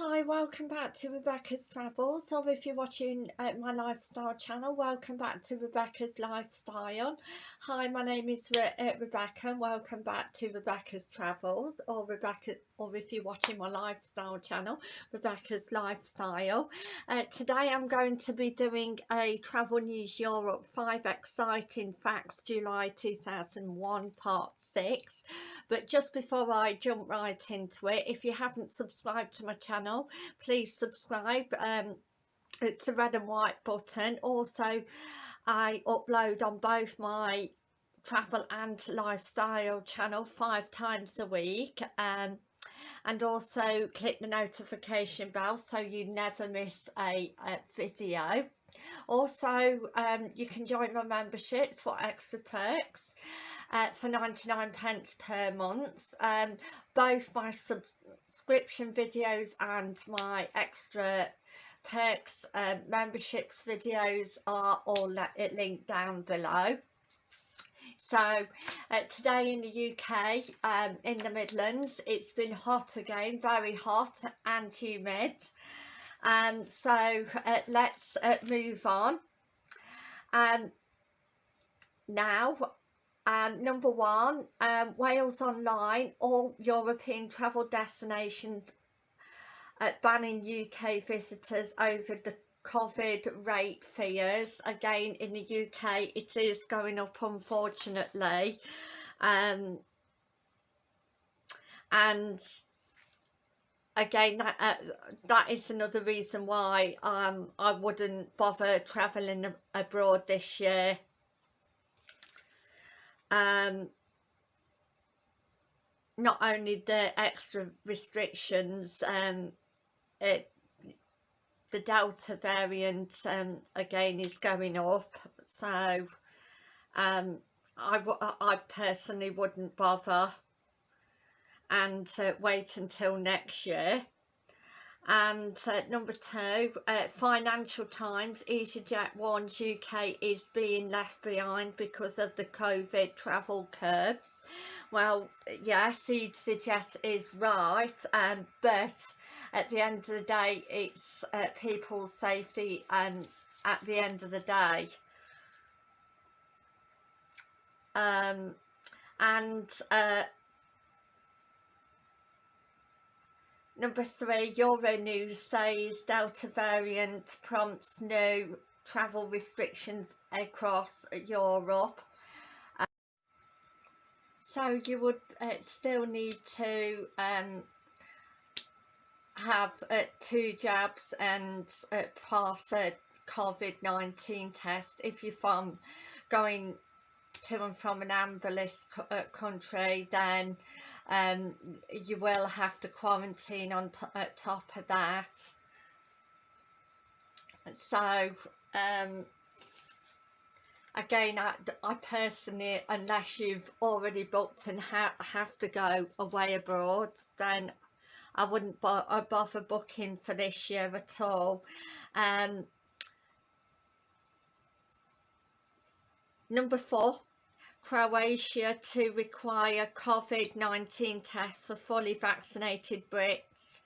Hi, welcome back to Rebecca's Travels, or if you're watching uh, my lifestyle channel, welcome back to Rebecca's Lifestyle. Hi, my name is Re uh, Rebecca and welcome back to Rebecca's Travels, or Rebecca, or if you're watching my lifestyle channel, Rebecca's Lifestyle. Uh, today I'm going to be doing a Travel News Europe 5 Exciting Facts July 2001 Part 6. But just before I jump right into it, if you haven't subscribed to my channel, please subscribe. Um, it's a red and white button. Also, I upload on both my travel and lifestyle channel five times a week. Um, and also click the notification bell so you never miss a, a video also um, you can join my memberships for extra perks uh, for 99 pence per month. Um, both my subscription videos and my extra perks uh, memberships videos are all linked down below. So uh, today in the UK, um, in the Midlands, it's been hot again, very hot and humid. Um, so uh, let's uh, move on. Um, now um, number one, um, Wales Online, all European travel destinations uh, banning UK visitors over the COVID rate fears. Again, in the UK, it is going up, unfortunately. Um, and again, that, uh, that is another reason why um, I wouldn't bother travelling abroad this year um, not only the extra restrictions, um, it, the Delta variant um, again is going up, so um, I, I personally wouldn't bother. And uh, wait until next year and uh, number two uh, financial times easyjet warns uk is being left behind because of the covid travel curbs. Well yes easyjet is right um, but at the end of the day it's uh, people's safety and at the end of the day. Um, and uh, Number three, Euronews says Delta variant prompts new travel restrictions across Europe. Um, so you would uh, still need to um, have uh, two jabs and uh, pass a COVID-19 test if you're from going to and from an list uh, country then um, you will have to quarantine on at top of that. So um, again I, I, personally unless you've already booked and ha have to go away abroad then I wouldn't bo bother booking for this year at all. Um, number four Croatia to require COVID-19 tests for fully vaccinated Brits.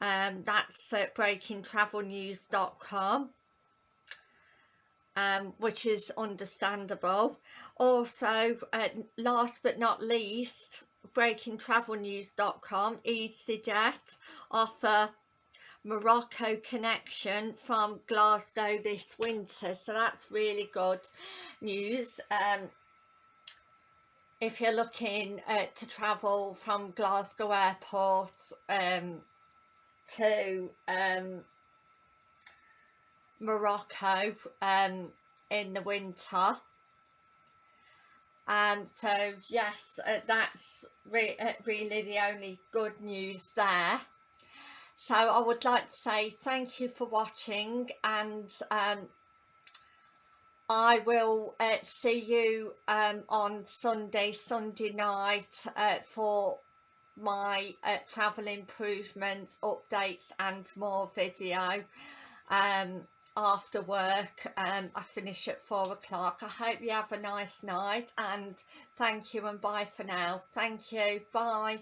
Um, that's at breakingtravelnews.com. Um, which is understandable. Also, uh, last but not least, breakingtravelnews.com, EasyJet offer Morocco connection from Glasgow this winter. So that's really good news. Um, if you're looking uh, to travel from Glasgow Airport um, to um, Morocco um, in the winter. Um, so yes, uh, that's re uh, really the only good news there. So I would like to say thank you for watching and um, I will uh, see you um, on Sunday, Sunday night uh, for my uh, travel improvements, updates and more video um, after work. Um, I finish at four o'clock. I hope you have a nice night and thank you and bye for now. Thank you. Bye.